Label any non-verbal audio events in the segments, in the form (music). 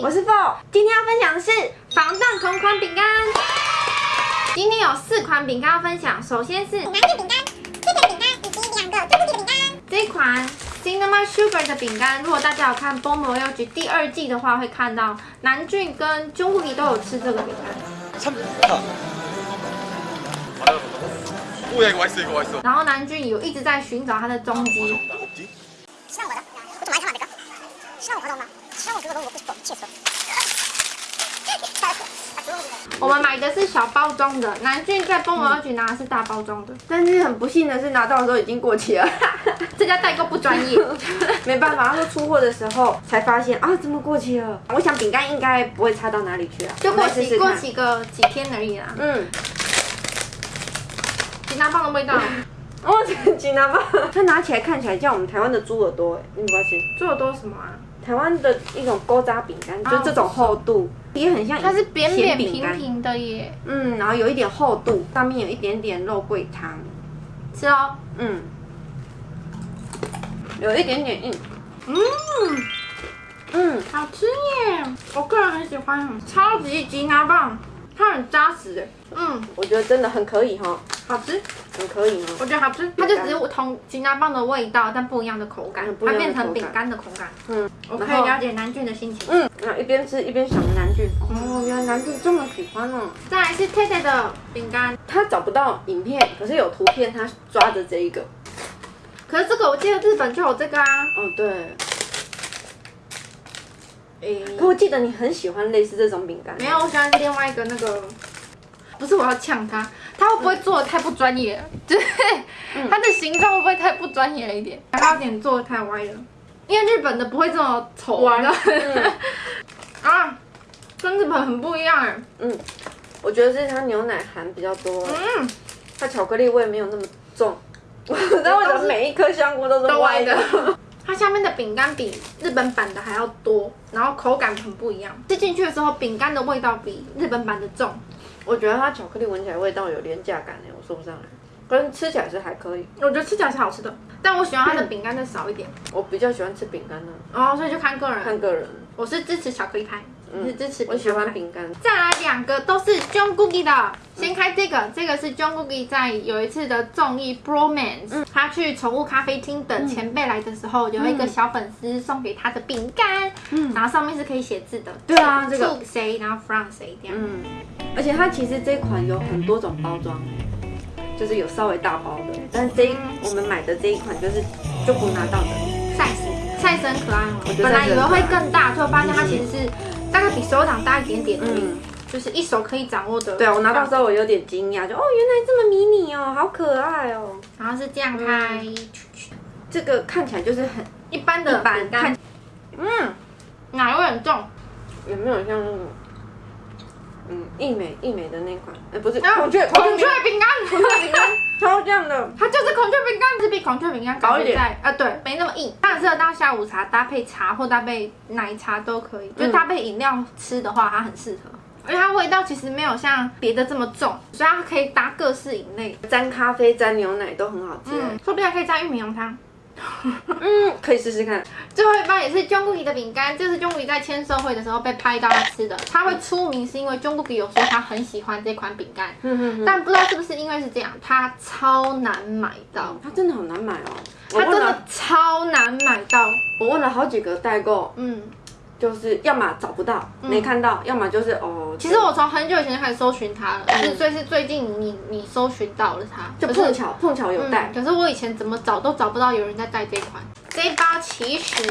我是 Bo，今天要分享的是防弹同款饼干。今天有四款饼干要分享，首先是南俊饼干、这个饼干以及两个最后的饼干。这一款 Jinamysugar 的饼干，如果大家有看 boomer 要去第二季的话，会看到南俊跟 Jung 都有吃这个饼干。然后南俊有一直在寻找他的踪迹。像我的，我怎么还唱的这个？希我活动吗？(laughs) 我们买的是小包装的，南俊在 m o 要局拿的是大包装的。但是很不幸的是拿到的时候已经过期了，(laughs) 这家代购不专业。(laughs) 没办法，他说出货的时候才发现啊，怎么过期了？我想饼干应该不会差到哪里去啊，就过期过。期个几天而已啦。嗯，吉拿棒的味道，哦，这个吉拿棒，它拿起来看起来像我们台湾的猪耳朵，哎，你发现？做的都是什么啊？台湾的一种勾扎饼干，就是这种厚度，也很像它是扁扁平平的耶。嗯，然后有一点厚度，上面有一点点肉桂汤，吃哦。嗯，有一点点硬，嗯，嗯，好吃耶！我个人很喜欢，超级吉拿棒，它很扎实哎。嗯，我觉得真的很可以哈，好吃，很可以吗。我觉得好吃。它就只是同吉拿棒的味道，但不一样的口感它变成饼干的口感。嗯，我可以了解南俊的心情。嗯，然后一边吃一边想着南俊，哦，原来南俊这么喜欢哦。再来是 t e t 的饼干，他找不到影片，可是有图片，他抓着这一个。可是这个我记得日本就有这个啊。哦，对。诶、可我记得你很喜欢类似这种饼干。没有，我喜欢另外一个那个，不是我要呛他，他会不会做的太不专业了？(laughs) 就是它的形状会不会太不专业了一点？它有点做的太歪了，因为日本的不会这么丑，歪你知道嗯 (laughs) 啊，跟日本很不一样哎。嗯，我觉得是它牛奶含比较多，嗯，它巧克力味没有那么重。(laughs) 我不知道为什么每一颗香菇都是都歪的。。它下面的饼干比日本版的还要多，然后口感很不一样。吃进去的时候，饼干的味道比日本版的重。我觉得它巧克力闻起来味道有廉价感哎，我说不上来。可是吃起来是还可以，我觉得吃起来是好吃的，但我喜欢它的饼干再少一点。我比较喜欢吃饼干呢，哦，所以就看个人。看个人。我是支持巧克力派，你是支持我喜欢饼饼干。再来两个都是 John Cookie 的，先开这个，这个是 John Cookie 在有一次的综艺 Bromance，、他去宠物咖啡厅等前辈来的时候，有一个小粉丝送给他的饼干，嗯然后上面是可以写字的，对啊这个谁，然后 from 谁这样。嗯，而且它其实这款有很多种包装，就是有稍微大包的，但是这一我们买的这一款就是就不拿到的。赛斯，赛斯很可爱哦我。觉得本来以为会更大，最后发现它其实是大概比手掌大一点点而已，嗯，就是一手可以掌握的。对啊，我拿到之后我有点惊讶，就哦原来这么迷你哦，好可爱哦。然后是这样开，这个看起来就是很一般的饼干，嗯，奶味很重。有没有像那种嗯一美一美的那款？哎，不是啊孔雀孔雀饼干，孔雀饼干超这样的，(laughs) 它就是孔雀饼干，是比孔雀饼干薄一点在啊，对，没那么硬，它很适合当下午茶搭配茶或搭配奶茶都可以，就嗯搭配饮料吃的话，它很适合。因为它味道其实没有像别的这么重，所以它可以搭各式饮类。沾咖啡沾牛奶都很好吃。嗯，说不定还可以加玉米浓汤。嗯，可以试试看。最后一包也是 Jungkook 的饼干，这是 Jungkook 在签售会的时候被拍到他吃的。他会出名是因为 Jungkook 有说他很喜欢这款饼干，嗯嗯嗯，但不知道是不是因为是这样，它超难买到。它真的好难买哦。我它真的超难买到，我问了好几个代购，嗯，就是要么找不到没看到，要么就是哦，其实我从很久以前就开始搜寻它了，是所以是最近你你搜寻到了它，就碰巧碰巧有带嗯，可是我以前怎么找都找不到有人在带这款。这一包其实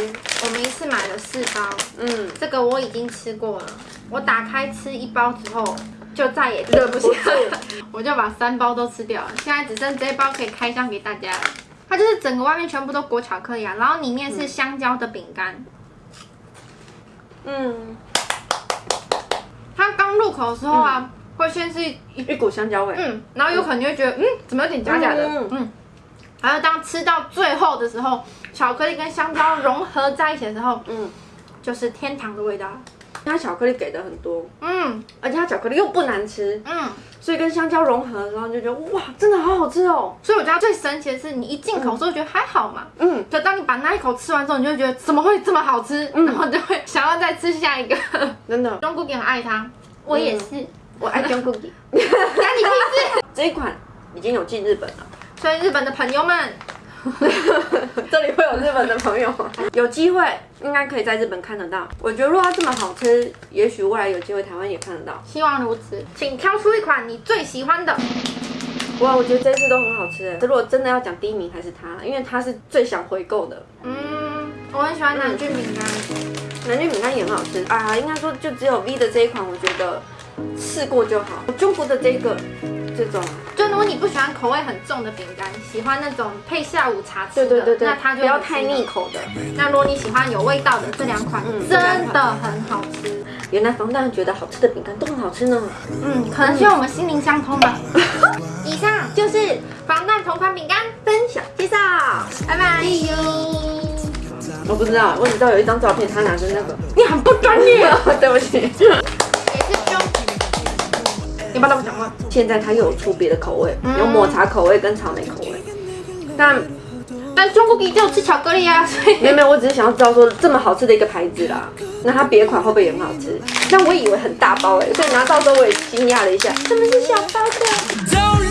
我们一次买了四包，嗯，这个我已经吃过了，我打开吃一包之后就再也吃不下了，我就把三包都吃掉了，现在只剩这一包可以开箱给大家了。它就是整个外面全部都裹巧克力啊，然后里面是香蕉的饼干。嗯，它刚入口的时候啊，会先是一一股香蕉味，嗯，然后有可能就会觉得嗯，怎么有点假假的，嗯嗯，然后当吃到最后的时候，巧克力跟香蕉融合在一起的时候，嗯，就是天堂的味道。它巧克力给的很多，嗯。而且它巧克力又不难吃，嗯，所以跟香蕉融合的时候就觉得哇，真的好好吃哦。所以我觉得它最神奇的是，你一进口的时候觉得还好嘛，嗯，可当你把那一口吃完之后，你就会觉得怎么会这么好吃，然后就会想要要再吃下一个。真的，中 cookie 很爱它，我也是。我爱 John Cookie。干你屁事！这一款已经有进日本了，所以日本的朋友们，(laughs) 这里会有日本的朋友吗？有机会应该可以在日本看得到。我觉得如果它这么好吃，也许未来有机会台湾也看得到。希望如此。请挑出一款你最喜欢的。哇，我觉得这次都很好吃哎。如果真的要讲第一名，还是它，因为它是最想回购的。嗯，我很喜欢南郡饼干。南郡饼干也很好吃啊，应该说就只有 V 的这一款，我觉得试过就好。中国的这个这种，就如果你不喜欢口味很重的饼干，喜欢那种配下午茶吃的，对对对对，那它就不要太腻。口的。那如果你喜欢有味道的这两款，嗯真的很好吃。原来防弹觉得好吃的饼干都很好吃呢。嗯，可能是因为我们心灵相通吧。(laughs) 以上就是防弹同款饼干分享介绍，拜拜。我不知道，我只知道有一张照片，他拿着那个，你很不专业，(laughs) 对不起。你不要那么讲话。现在它又有出别的口味，嗯有抹茶口味跟草莓口味。但但中国给只有吃巧克力啊，所以没有没有，我只是想要知道说这么好吃的一个牌子啦，那它别款会不会也很好吃？但我以为很大包哎、所以拿到时候我也惊讶了一下，真的是小包的。